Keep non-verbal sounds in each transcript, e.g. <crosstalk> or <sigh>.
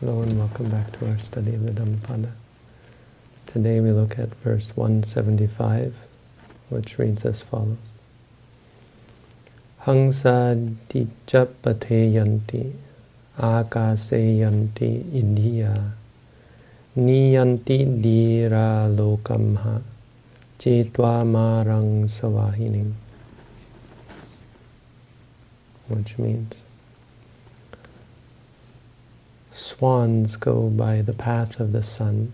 Hello and welcome back to our study of the Dhammapada. Today we look at verse 175, which reads as follows. Hangsa dijapate yanti akase yanti iddhiya niyanti dhira lokamha cetva marang savahining which means swans go by the path of the sun.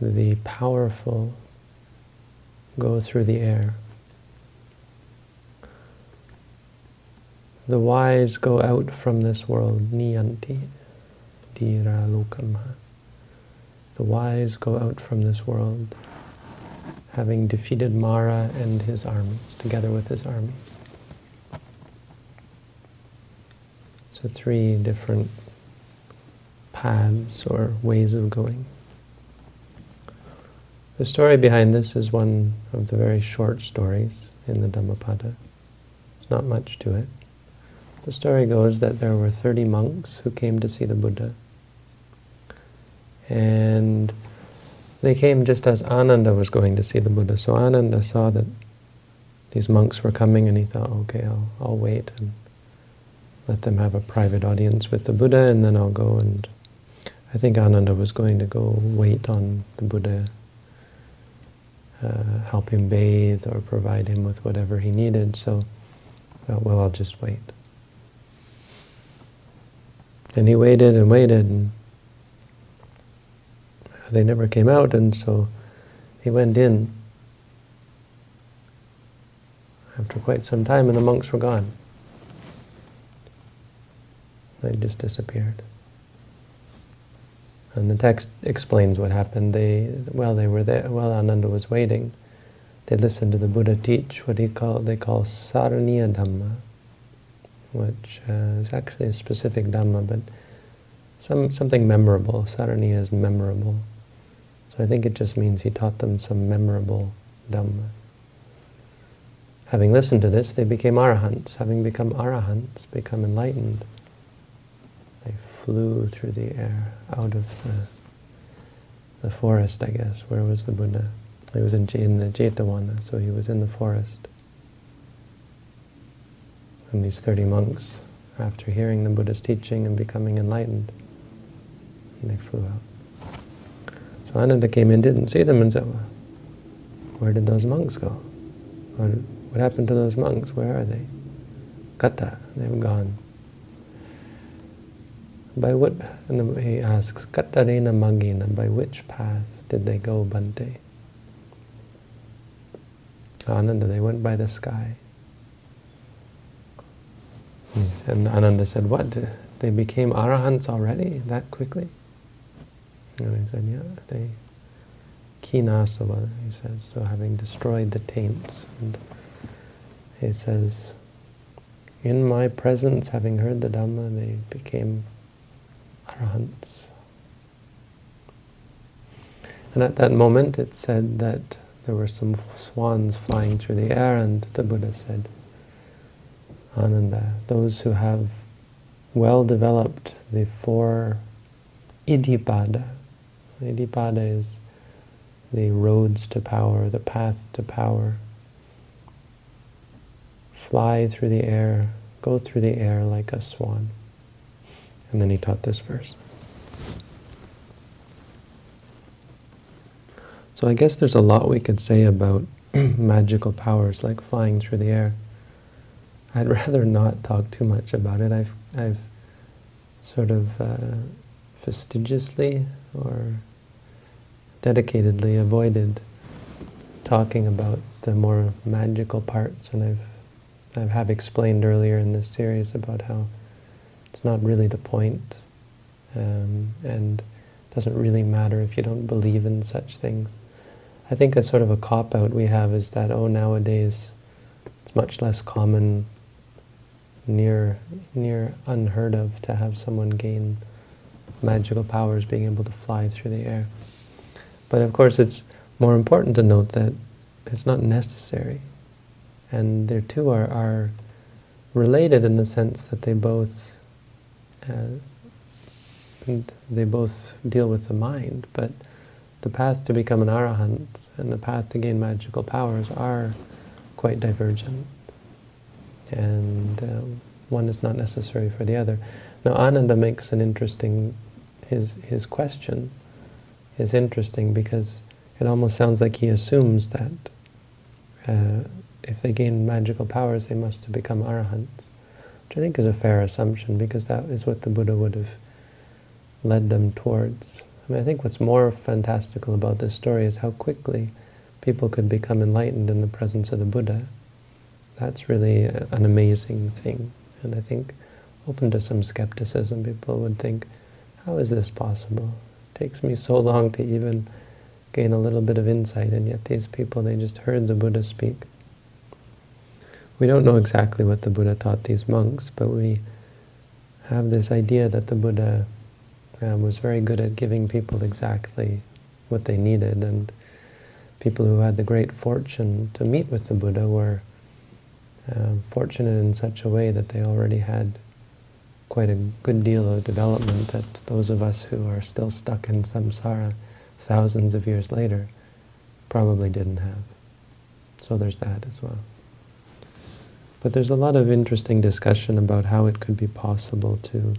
The powerful go through the air. The wise go out from this world, niyanti, dhira lokamha. The wise go out from this world, having defeated Mara and his armies, together with his armies. So three different paths or ways of going. The story behind this is one of the very short stories in the Dhammapada. There's not much to it. The story goes that there were 30 monks who came to see the Buddha. And they came just as Ananda was going to see the Buddha. So Ananda saw that these monks were coming and he thought, okay, I'll, I'll wait and let them have a private audience with the Buddha, and then I'll go and... I think Ananda was going to go wait on the Buddha, uh, help him bathe or provide him with whatever he needed, so, uh, well, I'll just wait. And he waited and waited, and they never came out, and so he went in after quite some time, and the monks were gone. They just disappeared. And the text explains what happened. They, well, they were there, while Ananda was waiting, they listened to the Buddha teach what he call, they call Saraniya Dhamma, which uh, is actually a specific Dhamma, but some something memorable. Saraniya is memorable. So I think it just means he taught them some memorable Dhamma. Having listened to this, they became arahants. Having become arahants, become enlightened, flew through the air out of the, the forest, I guess. Where was the Buddha? He was in, in the Jetavana, so he was in the forest. And these 30 monks, after hearing the Buddha's teaching and becoming enlightened, they flew out. So Ananda came in, didn't see them, and said, well, where did those monks go? What, what happened to those monks? Where are they? Kata, they've gone. By what, and he asks, Katarena Magina, by which path did they go, Bhante? Ananda, they went by the sky. And Ananda said, what, they became arahants already, that quickly? And he said, yeah, they, khinasava, he says, so having destroyed the taints. And he says, in my presence, having heard the Dhamma, they became arahants. And at that moment it said that there were some swans flying through the air and the Buddha said, Ananda, those who have well developed the four iddhipada. Iddhipada is the roads to power, the path to power. Fly through the air, go through the air like a swan. And then he taught this verse. So I guess there's a lot we could say about <clears throat> magical powers like flying through the air. I'd <laughs> rather not talk too much about it. I've, I've sort of uh, fastidiously or dedicatedly avoided talking about the more magical parts, and I've I have explained earlier in this series about how it's not really the point, um, and it doesn't really matter if you don't believe in such things. I think a sort of a cop-out we have is that, oh, nowadays it's much less common, near, near unheard of, to have someone gain magical powers, being able to fly through the air. But of course it's more important to note that it's not necessary. And their two are, are related in the sense that they both and they both deal with the mind, but the path to become an arahant and the path to gain magical powers are quite divergent. And um, one is not necessary for the other. Now Ananda makes an interesting, his, his question is interesting because it almost sounds like he assumes that uh, if they gain magical powers, they must become arahants, which I think is a fair assumption because that is what the Buddha would have led them towards. I mean, I think what's more fantastical about this story is how quickly people could become enlightened in the presence of the Buddha. That's really an amazing thing. And I think, open to some skepticism, people would think, how is this possible? It takes me so long to even gain a little bit of insight, and yet these people, they just heard the Buddha speak. We don't know exactly what the Buddha taught these monks, but we have this idea that the Buddha uh, was very good at giving people exactly what they needed, and people who had the great fortune to meet with the Buddha were uh, fortunate in such a way that they already had quite a good deal of development that those of us who are still stuck in samsara thousands of years later probably didn't have. So there's that as well. But there's a lot of interesting discussion about how it could be possible to,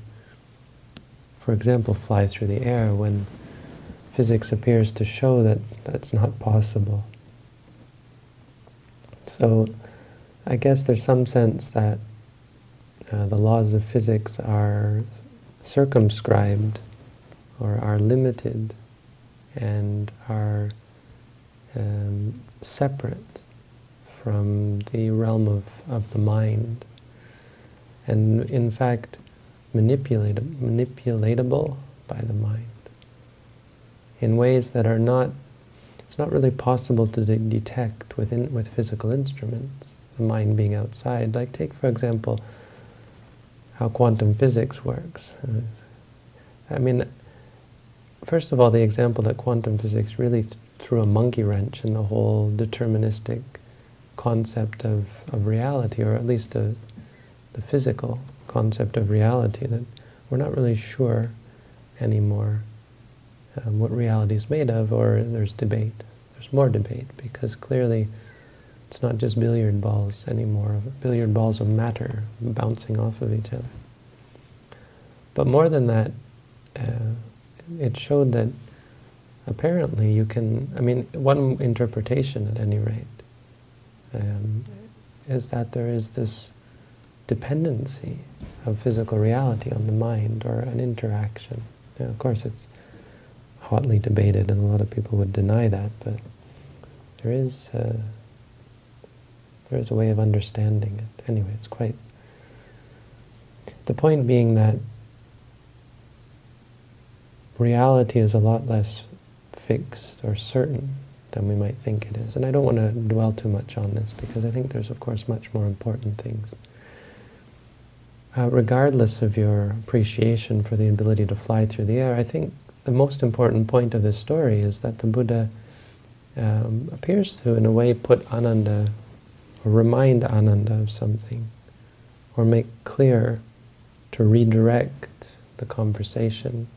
for example, fly through the air when physics appears to show that that's not possible. So I guess there's some sense that uh, the laws of physics are circumscribed or are limited and are um, separate from the realm of, of the mind and in fact manipulatable by the mind in ways that are not, it's not really possible to de detect within, with physical instruments the mind being outside. Like take, for example, how quantum physics works. I mean, first of all, the example that quantum physics really threw a monkey wrench in the whole deterministic concept of, of reality, or at least the, the physical concept of reality, that we're not really sure anymore um, what reality is made of, or there's debate. There's more debate, because clearly it's not just billiard balls anymore, billiard balls of matter bouncing off of each other. But more than that, uh, it showed that apparently you can, I mean, one interpretation at any rate, um, is that there is this dependency of physical reality on the mind or an interaction. Now, of course, it's hotly debated and a lot of people would deny that, but there is uh, there is a way of understanding it. Anyway, it's quite... The point being that reality is a lot less fixed or certain than we might think it is. And I don't want to dwell too much on this because I think there's, of course, much more important things. Uh, regardless of your appreciation for the ability to fly through the air, I think the most important point of this story is that the Buddha um, appears to, in a way, put Ananda or remind Ananda of something, or make clear to redirect the conversation.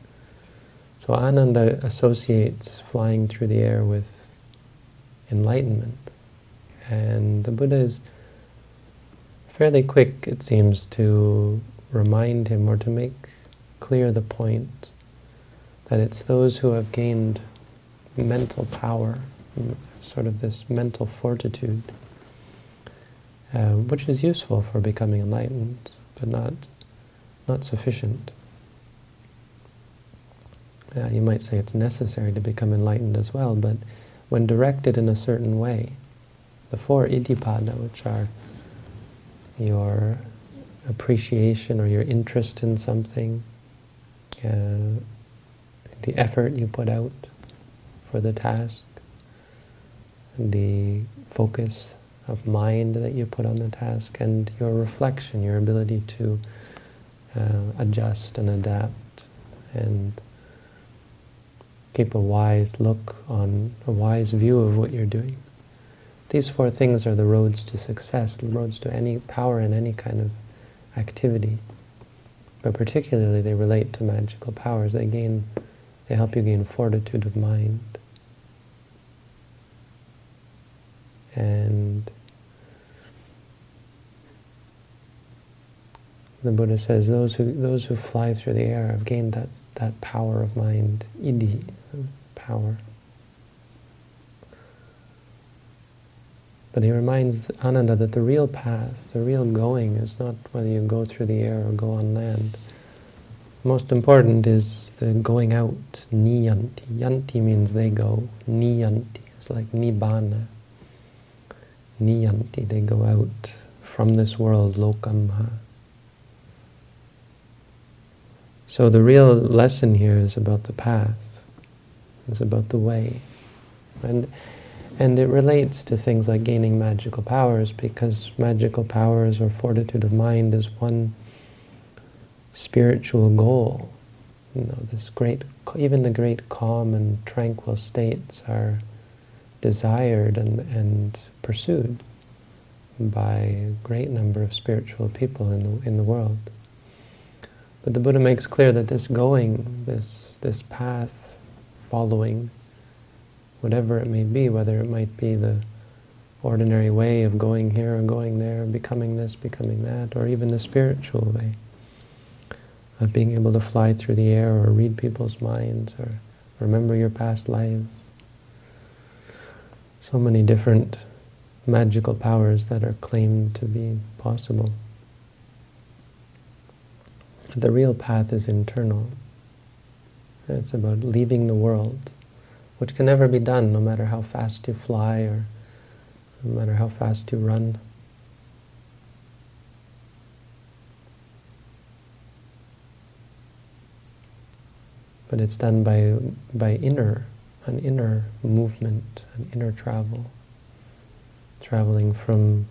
So Ananda associates flying through the air with enlightenment. And the Buddha is fairly quick, it seems, to remind him or to make clear the point that it's those who have gained mental power, sort of this mental fortitude, uh, which is useful for becoming enlightened, but not, not sufficient. Uh, you might say it's necessary to become enlightened as well, but when directed in a certain way, the four iddhipada, which are your appreciation or your interest in something, uh, the effort you put out for the task, the focus of mind that you put on the task, and your reflection, your ability to uh, adjust and adapt and keep a wise look on, a wise view of what you're doing. These four things are the roads to success, the roads to any power in any kind of activity. but particularly they relate to magical powers. They gain, they help you gain fortitude of mind. And the Buddha says those who those who fly through the air have gained that, that power of mind, iddhi, power. But he reminds Ananda that the real path, the real going, is not whether you go through the air or go on land. Most important is the going out, niyanti. Yanti means they go, niyanti. It's like nibbana. Niyanti, they go out from this world, lokamha. So the real lesson here is about the path. It's about the way. And and it relates to things like gaining magical powers because magical powers or fortitude of mind is one spiritual goal. You know, this great, even the great calm and tranquil states are desired and, and pursued by a great number of spiritual people in the, in the world. But the Buddha makes clear that this going, this, this path following, whatever it may be, whether it might be the ordinary way of going here or going there, becoming this, becoming that, or even the spiritual way of being able to fly through the air or read people's minds or remember your past lives. So many different magical powers that are claimed to be possible. But the real path is internal. It's about leaving the world which can never be done no matter how fast you fly or no matter how fast you run. But it's done by, by inner, an inner movement, an inner travel, traveling from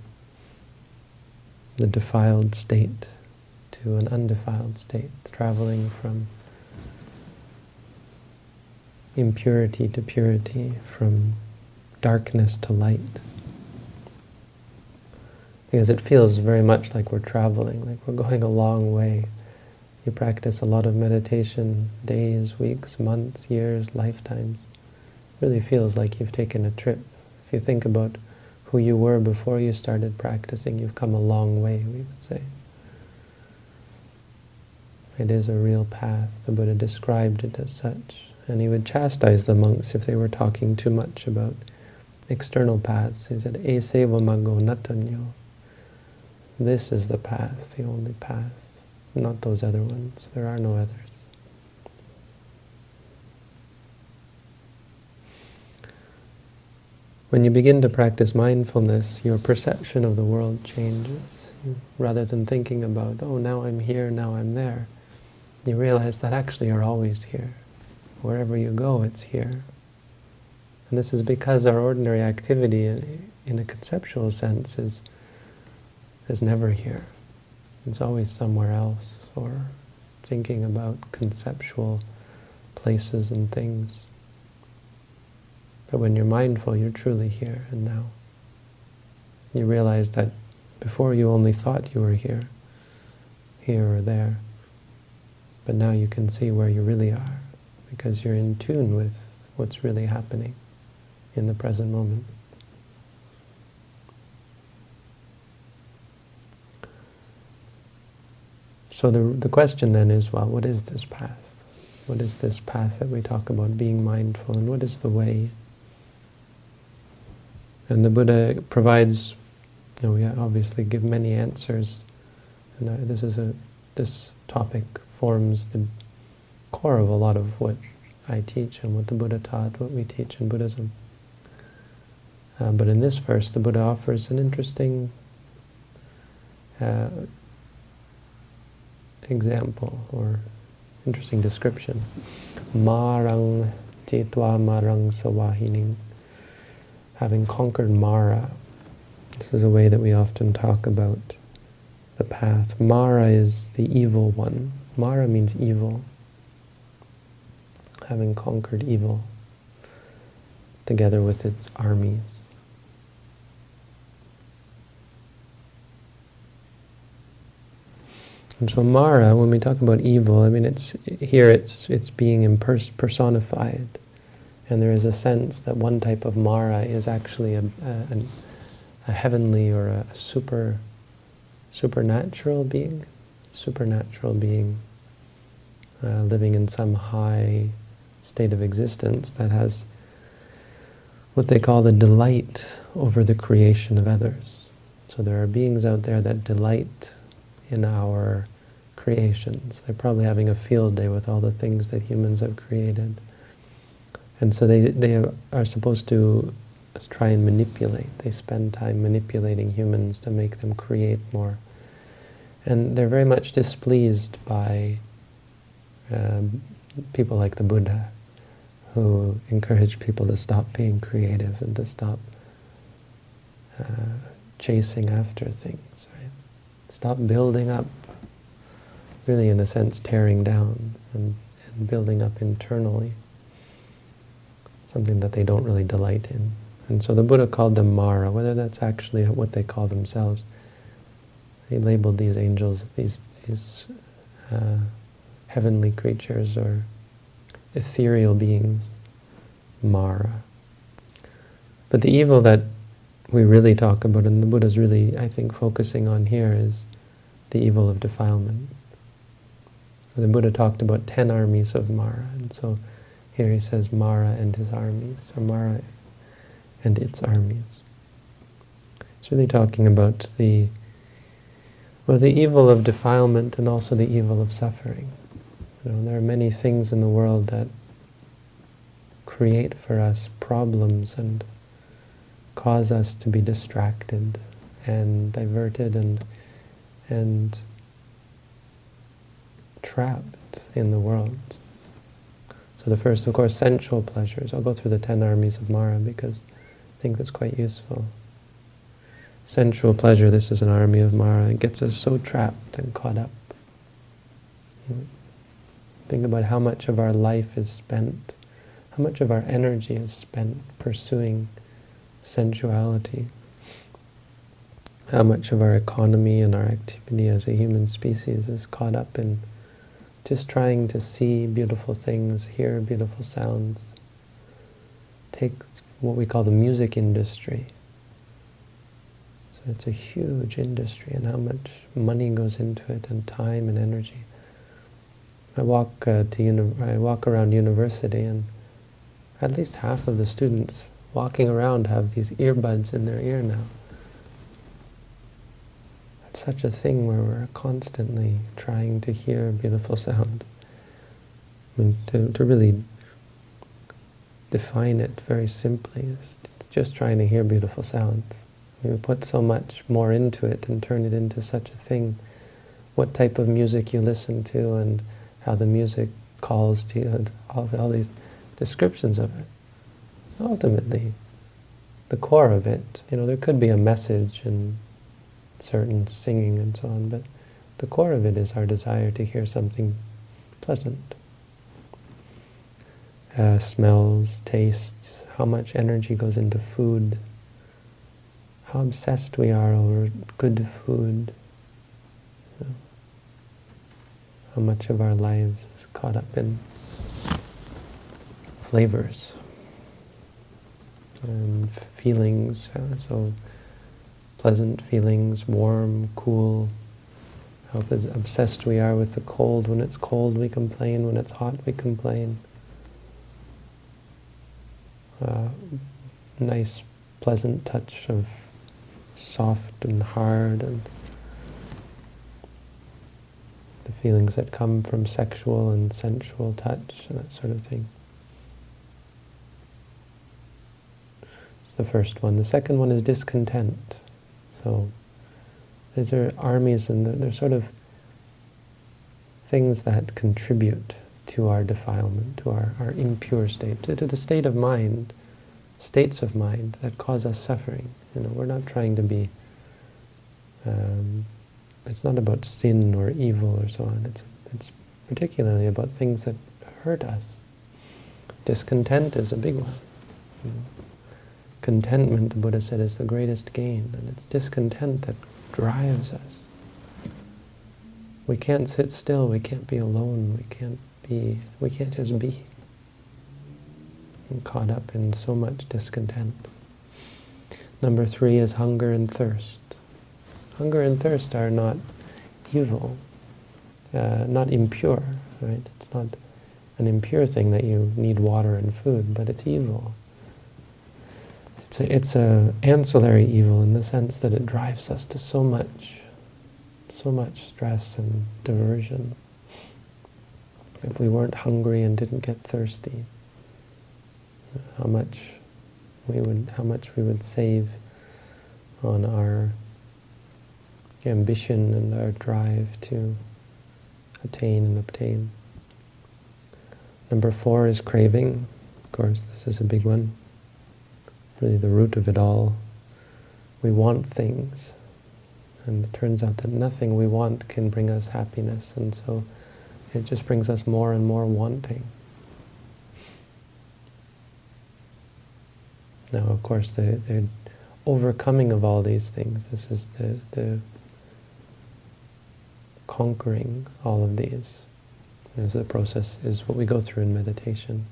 the defiled state to an undefiled state, traveling from impurity to purity, from darkness to light. Because it feels very much like we're traveling, like we're going a long way. You practice a lot of meditation, days, weeks, months, years, lifetimes. It really feels like you've taken a trip. If you think about who you were before you started practicing, you've come a long way, we would say. It is a real path. The Buddha described it as such and he would chastise the monks if they were talking too much about external paths. He said, Eseva mago natanyo. This is the path, the only path, not those other ones. There are no others. When you begin to practice mindfulness, your perception of the world changes. Rather than thinking about, oh, now I'm here, now I'm there, you realize that actually you're always here. Wherever you go, it's here. And this is because our ordinary activity, in a conceptual sense, is, is never here. It's always somewhere else, or thinking about conceptual places and things. But when you're mindful, you're truly here and now. You realize that before you only thought you were here, here or there, but now you can see where you really are because you're in tune with what's really happening in the present moment. So the, the question then is, well, what is this path? What is this path that we talk about, being mindful, and what is the way? And the Buddha provides, you know, we obviously give many answers, and uh, this is a, this topic forms the core of a lot of what I teach and what the Buddha taught, what we teach in Buddhism. Uh, but in this verse, the Buddha offers an interesting uh, example or interesting description. Marang titwa marang sawahining. Having conquered Mara. This is a way that we often talk about the path. Mara is the evil one. Mara means evil. Having conquered evil together with its armies. And so Mara, when we talk about evil, I mean, it's here it's it's being personified, and there is a sense that one type of Mara is actually a, a, a heavenly or a super supernatural being, supernatural being uh, living in some high state of existence that has what they call the delight over the creation of others. So there are beings out there that delight in our creations. They're probably having a field day with all the things that humans have created. And so they, they are supposed to try and manipulate. They spend time manipulating humans to make them create more. And they're very much displeased by um, people like the Buddha, who encourage people to stop being creative and to stop uh, chasing after things, right? Stop building up, really in a sense tearing down and, and building up internally, something that they don't really delight in. And so the Buddha called them Mara, whether that's actually what they call themselves. He labeled these angels, these, these uh, heavenly creatures or ethereal beings, Mara. But the evil that we really talk about, and the Buddha is really, I think, focusing on here is the evil of defilement. So the Buddha talked about ten armies of Mara, and so here he says Mara and his armies, or Mara and its armies. It's really talking about the well, the evil of defilement and also the evil of suffering. You know, there are many things in the world that create for us problems and cause us to be distracted and diverted and and trapped in the world. So the first, of course, sensual pleasures. I'll go through the ten armies of Mara because I think that's quite useful. Sensual pleasure, this is an army of Mara. It gets us so trapped and caught up. Think about how much of our life is spent, how much of our energy is spent pursuing sensuality, how much of our economy and our activity as a human species is caught up in just trying to see beautiful things, hear beautiful sounds. Take what we call the music industry. So it's a huge industry and how much money goes into it and time and energy. I walk uh, to I walk around university, and at least half of the students walking around have these earbuds in their ear now. It's such a thing where we're constantly trying to hear beautiful sounds. I mean, to, to really define it very simply, it's just trying to hear beautiful sounds. We put so much more into it and turn it into such a thing. What type of music you listen to and how the music calls to you, and all, all these descriptions of it. Ultimately, the core of it, you know, there could be a message and certain singing and so on, but the core of it is our desire to hear something pleasant. Uh, smells, tastes, how much energy goes into food, how obsessed we are over good food, how much of our lives is caught up in flavors and feelings, so pleasant feelings, warm, cool, how obsessed we are with the cold. When it's cold we complain, when it's hot we complain. Uh, nice, pleasant touch of soft and hard and the feelings that come from sexual and sensual touch and that sort of thing. It's the first one. The second one is discontent. So these are armies and they're, sort of things that contribute to our defilement, to our, our impure state, to, to the state of mind, states of mind that cause us suffering. You know, we're not trying to be um, it's not about sin or evil or so on. It's, it's particularly about things that hurt us. Discontent is a big one. You know. Contentment, the Buddha said, is the greatest gain, and it's discontent that drives us. we can't sit still, we can't be alone, we can't be, we can't just be. Caught up in so much discontent. Number three is hunger and thirst. Hunger and thirst are not evil, uh, not impure, right? It's not an impure thing that you need water and food, but it's evil. It's a, it's a ancillary evil in the sense that it drives us to so much, so much stress and diversion. If we weren't hungry and didn't get thirsty, how much we would, how much we would save on our ambition and our drive to attain and obtain. Number four is craving. Of course, this is a big one. Really the root of it all. We want things. And it turns out that nothing we want can bring us happiness. And so it just brings us more and more wanting. Now, of course, the, the overcoming of all these things, this is the, the conquering all of these. As the process is what we go through in meditation.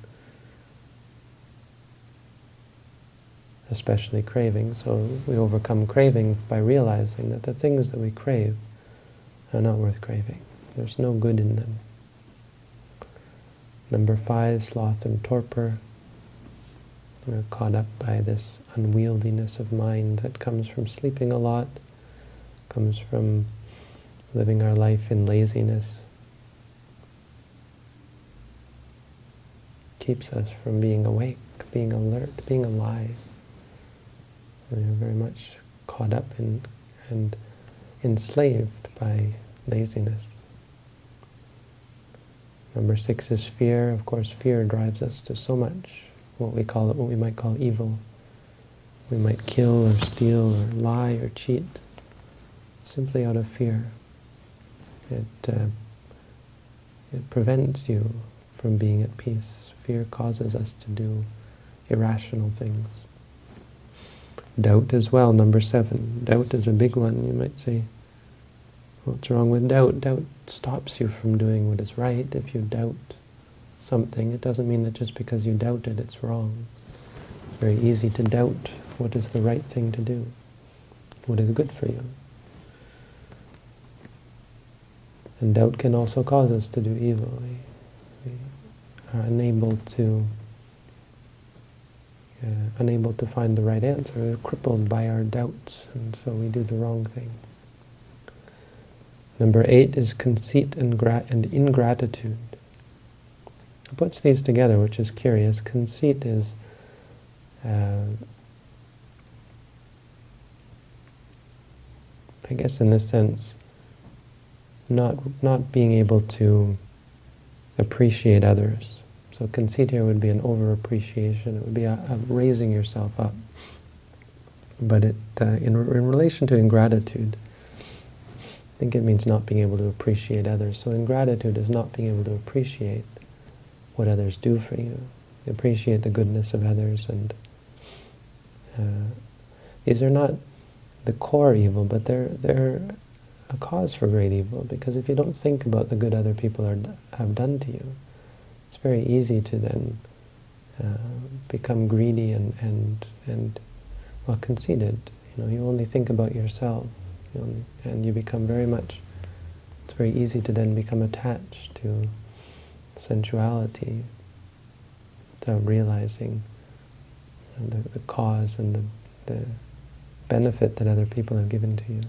Especially craving. So we overcome craving by realizing that the things that we crave are not worth craving. There's no good in them. Number five, sloth and torpor. We're caught up by this unwieldiness of mind that comes from sleeping a lot, comes from living our life in laziness, keeps us from being awake, being alert, being alive. We are very much caught up in and enslaved by laziness. Number six is fear. Of course, fear drives us to so much what we call what we might call evil. We might kill or steal or lie or cheat simply out of fear. It, uh, it prevents you from being at peace. Fear causes us to do irrational things. Doubt as well, number seven. Doubt is a big one. You might say, what's wrong with doubt? Doubt stops you from doing what is right. If you doubt something, it doesn't mean that just because you doubt it, it's wrong. It's very easy to doubt what is the right thing to do, what is good for you. And doubt can also cause us to do evil. We, we are unable to uh, unable to find the right answer, We're crippled by our doubts, and so we do the wrong thing. Number eight is conceit and, and ingratitude. It puts these together, which is curious. Conceit is uh, I guess in this sense, not not being able to appreciate others. So conceit here would be an over-appreciation. It would be a, a raising yourself up. But it, uh, in, in relation to ingratitude, I think it means not being able to appreciate others. So ingratitude is not being able to appreciate what others do for you. Appreciate the goodness of others and uh, these are not the core evil, but they're, they're a cause for great evil because if you don't think about the good other people are, have done to you, it's very easy to then uh, become greedy and, and, and well, conceited. You know, you only think about yourself you only, and you become very much, it's very easy to then become attached to sensuality without realizing the, the cause and the, the benefit that other people have given to you.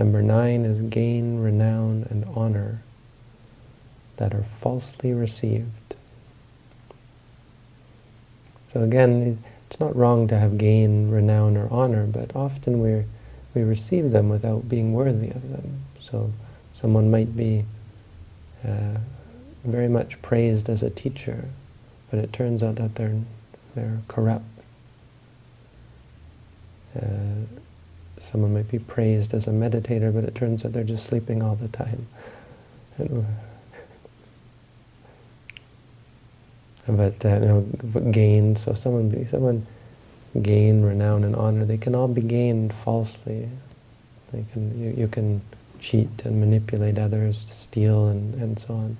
Number nine is gain, renown, and honor that are falsely received. So again, it's not wrong to have gain, renown, or honor, but often we we receive them without being worthy of them. So someone might be uh, very much praised as a teacher, but it turns out that they're, they're corrupt. Uh, someone might be praised as a meditator, but it turns out they're just sleeping all the time. but uh, you know, gain, so someone, someone gain renown and honor, they can all be gained falsely They can, you, you can cheat and manipulate others, steal and, and so on.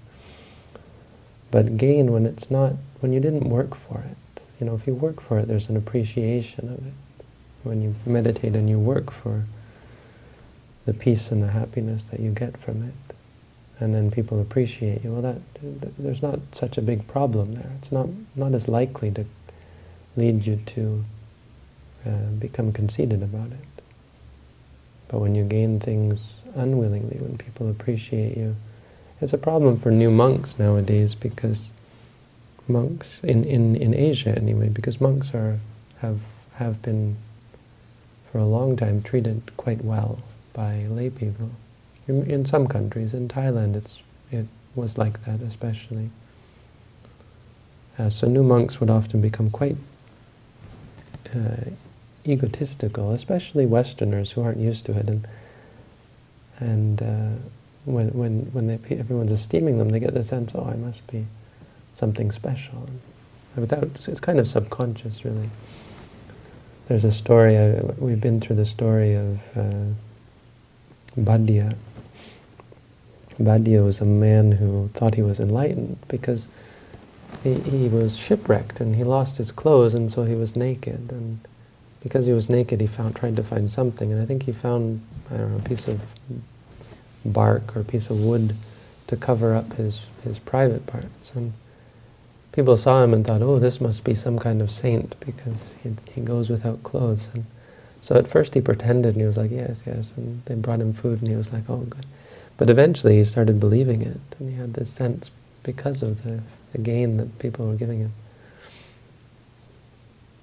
But gain when it's not, when you didn't work for it. You know, if you work for it, there's an appreciation of it. When you meditate and you work for the peace and the happiness that you get from it, and then people appreciate you, well, that there's not such a big problem there. It's not, not as likely to lead you to uh, become conceited about it. But when you gain things unwillingly, when people appreciate you, it's a problem for new monks nowadays because monks, in, in, in Asia anyway, because monks are have have been for a long time treated quite well by lay people. In, in some countries, in Thailand it's it was like that especially. Uh, so new monks would often become quite uh, egotistical, especially Westerners who aren't used to it. And and uh, when when when they, everyone's esteeming them, they get the sense, oh, I must be something special. Without, it's kind of subconscious, really. There's a story, uh, we've been through the story of uh. Bhaddiya was a man who thought he was enlightened because he, he was shipwrecked and he lost his clothes and so he was naked. And because he was naked, he found tried to find something, and I think he found, I don't know, a piece of bark or a piece of wood to cover up his, his private parts. And people saw him and thought, oh, this must be some kind of saint because he, he goes without clothes. And so at first he pretended and he was like, yes, yes, and they brought him food and he was like, oh, good. But eventually he started believing it, and he had this sense because of the, the gain that people were giving him.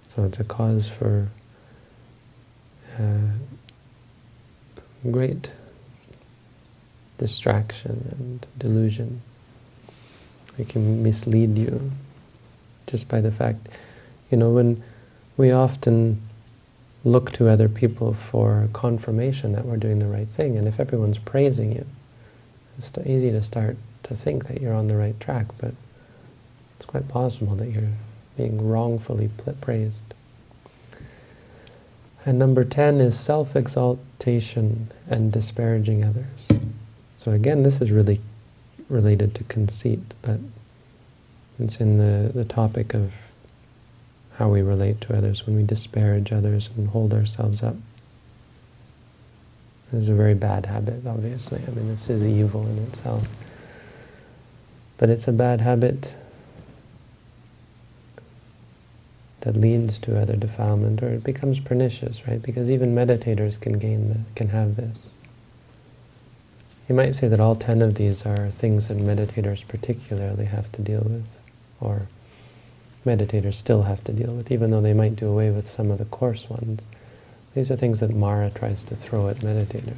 So it's a cause for uh, great distraction and delusion. It can mislead you just by the fact, you know, when we often look to other people for confirmation that we're doing the right thing, and if everyone's praising you, it's easy to start to think that you're on the right track, but it's quite possible that you're being wrongfully praised. And number 10 is self-exaltation and disparaging others. So again, this is really related to conceit, but it's in the, the topic of how we relate to others when we disparage others and hold ourselves up. This is a very bad habit, obviously. I mean, this is evil in itself. But it's a bad habit that leads to other defilement, or it becomes pernicious, right? Because even meditators can gain, the, can have this. You might say that all ten of these are things that meditators particularly have to deal with, or meditators still have to deal with, even though they might do away with some of the coarse ones. These are things that Mara tries to throw at meditators.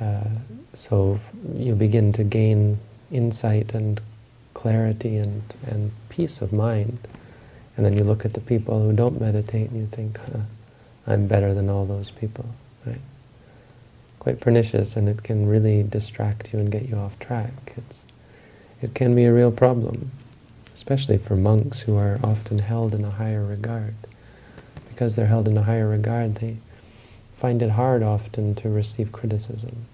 Uh, so you begin to gain insight and clarity and, and peace of mind and then you look at the people who don't meditate and you think, huh, I'm better than all those people? Quite pernicious and it can really distract you and get you off track. It's, it can be a real problem, especially for monks who are often held in a higher regard. Because they're held in a higher regard, they find it hard often to receive criticism.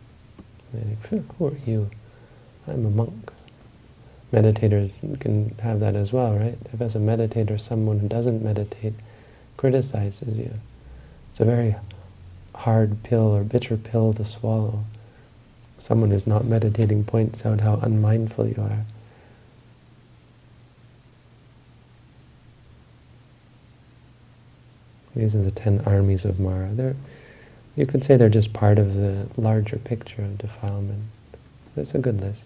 They think, who are you? I'm a monk meditators can have that as well, right? If as a meditator someone who doesn't meditate criticizes you, it's a very hard pill or bitter pill to swallow. Someone who's not meditating points out how unmindful you are. These are the ten armies of Mara. They're, you could say they're just part of the larger picture of defilement. It's a good list.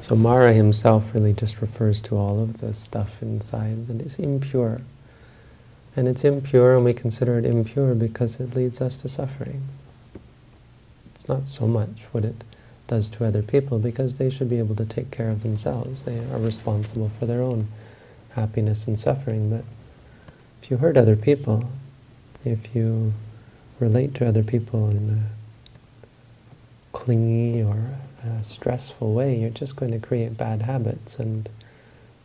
So Mara himself really just refers to all of the stuff inside that is impure. And it's impure and we consider it impure because it leads us to suffering. It's not so much what it does to other people because they should be able to take care of themselves. They are responsible for their own happiness and suffering. But if you hurt other people, if you relate to other people in a clingy or a stressful way, you're just going to create bad habits and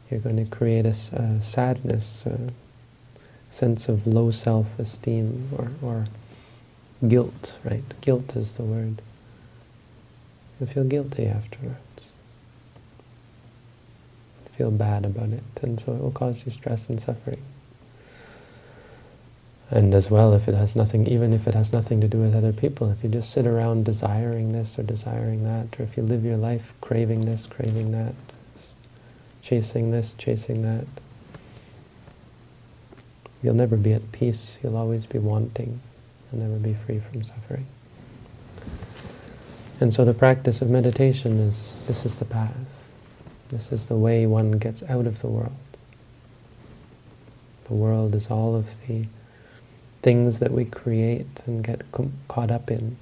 you're going to create a, a sadness, uh, sense of low self-esteem or, or guilt, right? Guilt is the word. You feel guilty afterwards. You feel bad about it, and so it will cause you stress and suffering. And as well, if it has nothing, even if it has nothing to do with other people, if you just sit around desiring this or desiring that, or if you live your life craving this, craving that, chasing this, chasing that, you'll never be at peace. You'll always be wanting. You'll never be free from suffering. And so the practice of meditation is, this is the path. This is the way one gets out of the world. The world is all of the things that we create and get caught up in.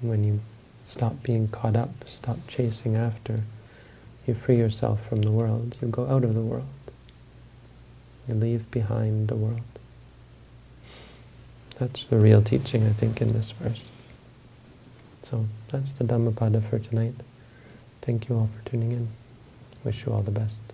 When you stop being caught up, stop chasing after, you free yourself from the world. You go out of the world. You leave behind the world. That's the real teaching, I think, in this verse. So that's the Dhammapada for tonight. Thank you all for tuning in. Wish you all the best.